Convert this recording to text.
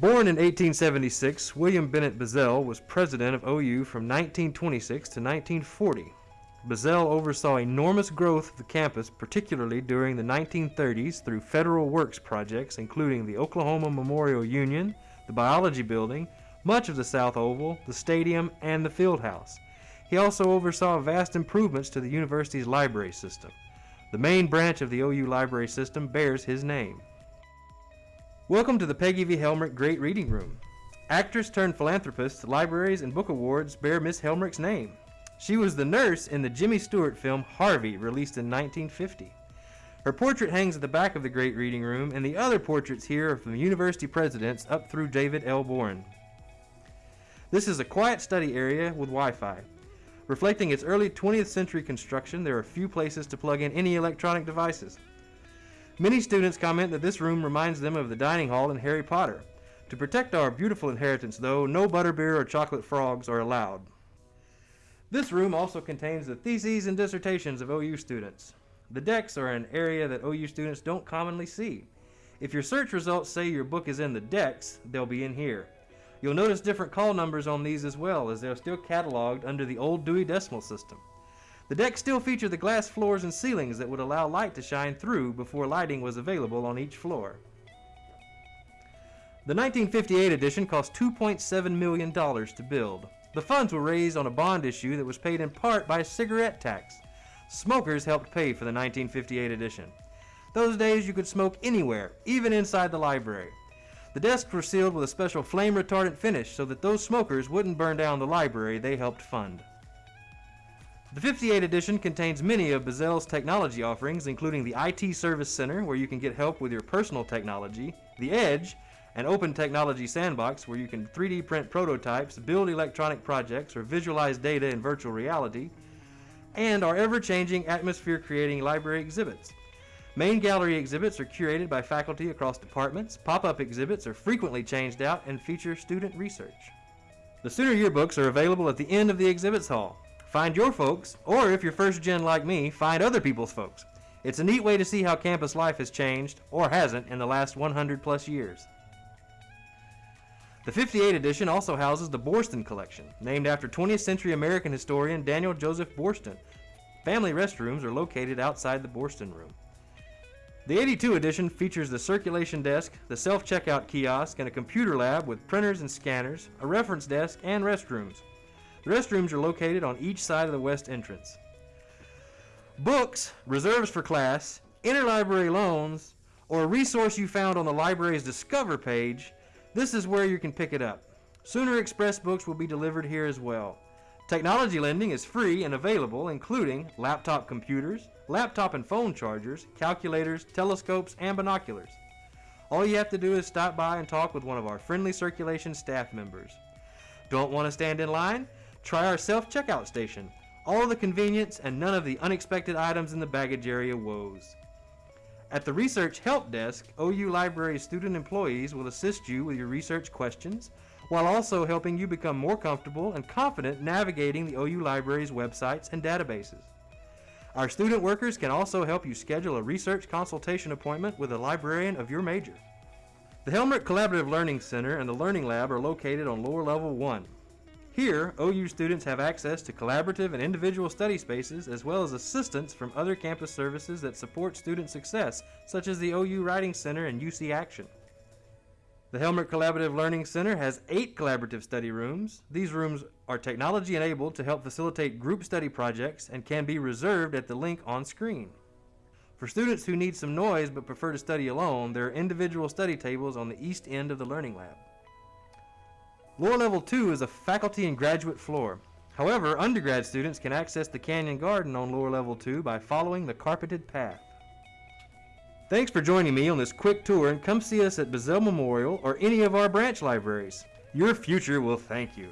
Born in 1876, William Bennett Bizzell was president of OU from 1926 to 1940. Bizzell oversaw enormous growth of the campus, particularly during the 1930s through federal works projects including the Oklahoma Memorial Union, the Biology Building, much of the South Oval, the stadium, and the field house. He also oversaw vast improvements to the university's library system. The main branch of the OU library system bears his name. Welcome to the Peggy V. Helmerich Great Reading Room. Actress turned philanthropist, libraries and book awards bear Miss Helmerich's name. She was the nurse in the Jimmy Stewart film Harvey, released in 1950. Her portrait hangs at the back of the Great Reading Room, and the other portraits here are from university presidents up through David L. Boren. This is a quiet study area with Wi-Fi. Reflecting its early 20th century construction, there are few places to plug in any electronic devices. Many students comment that this room reminds them of the dining hall in Harry Potter. To protect our beautiful inheritance, though, no butterbeer or chocolate frogs are allowed. This room also contains the theses and dissertations of OU students. The decks are an area that OU students don't commonly see. If your search results say your book is in the decks, they'll be in here. You'll notice different call numbers on these as well, as they're still cataloged under the old Dewey Decimal System. The decks still feature the glass floors and ceilings that would allow light to shine through before lighting was available on each floor. The 1958 edition cost $2.7 million to build. The funds were raised on a bond issue that was paid in part by a cigarette tax. Smokers helped pay for the 1958 edition. Those days you could smoke anywhere, even inside the library. The desks were sealed with a special flame retardant finish so that those smokers wouldn't burn down the library they helped fund. The 58 edition contains many of Bizzell's technology offerings, including the IT Service Center, where you can get help with your personal technology, the Edge, an open technology sandbox where you can 3D print prototypes, build electronic projects, or visualize data in virtual reality, and our ever-changing atmosphere-creating library exhibits. Main gallery exhibits are curated by faculty across departments, pop-up exhibits are frequently changed out and feature student research. The Sooner yearbooks are available at the end of the exhibits hall. Find your folks, or if you're first gen like me, find other people's folks. It's a neat way to see how campus life has changed, or hasn't, in the last 100 plus years. The 58 edition also houses the Boorstin Collection, named after 20th century American historian Daniel Joseph Boorstin. Family restrooms are located outside the Boorstin Room. The 82 edition features the circulation desk, the self-checkout kiosk, and a computer lab with printers and scanners, a reference desk, and restrooms. The restrooms are located on each side of the west entrance. Books, reserves for class, interlibrary loans, or a resource you found on the library's Discover page, this is where you can pick it up. Sooner Express books will be delivered here as well. Technology lending is free and available, including laptop computers, laptop and phone chargers, calculators, telescopes, and binoculars. All you have to do is stop by and talk with one of our friendly circulation staff members. Don't want to stand in line? Try our self-checkout station. All the convenience and none of the unexpected items in the baggage area woes. At the Research Help Desk, OU Library student employees will assist you with your research questions, while also helping you become more comfortable and confident navigating the OU Library's websites and databases. Our student workers can also help you schedule a research consultation appointment with a librarian of your major. The Helmerich Collaborative Learning Center and the Learning Lab are located on lower level 1. Here, OU students have access to collaborative and individual study spaces as well as assistance from other campus services that support student success, such as the OU Writing Center and UC Action. The Helmerich Collaborative Learning Center has eight collaborative study rooms. These rooms are technology enabled to help facilitate group study projects and can be reserved at the link on screen. For students who need some noise but prefer to study alone, there are individual study tables on the east end of the Learning Lab. Lower Level 2 is a faculty and graduate floor. However, undergrad students can access the Canyon Garden on Lower Level 2 by following the carpeted path. Thanks for joining me on this quick tour and come see us at Bizzell Memorial or any of our branch libraries. Your future will thank you.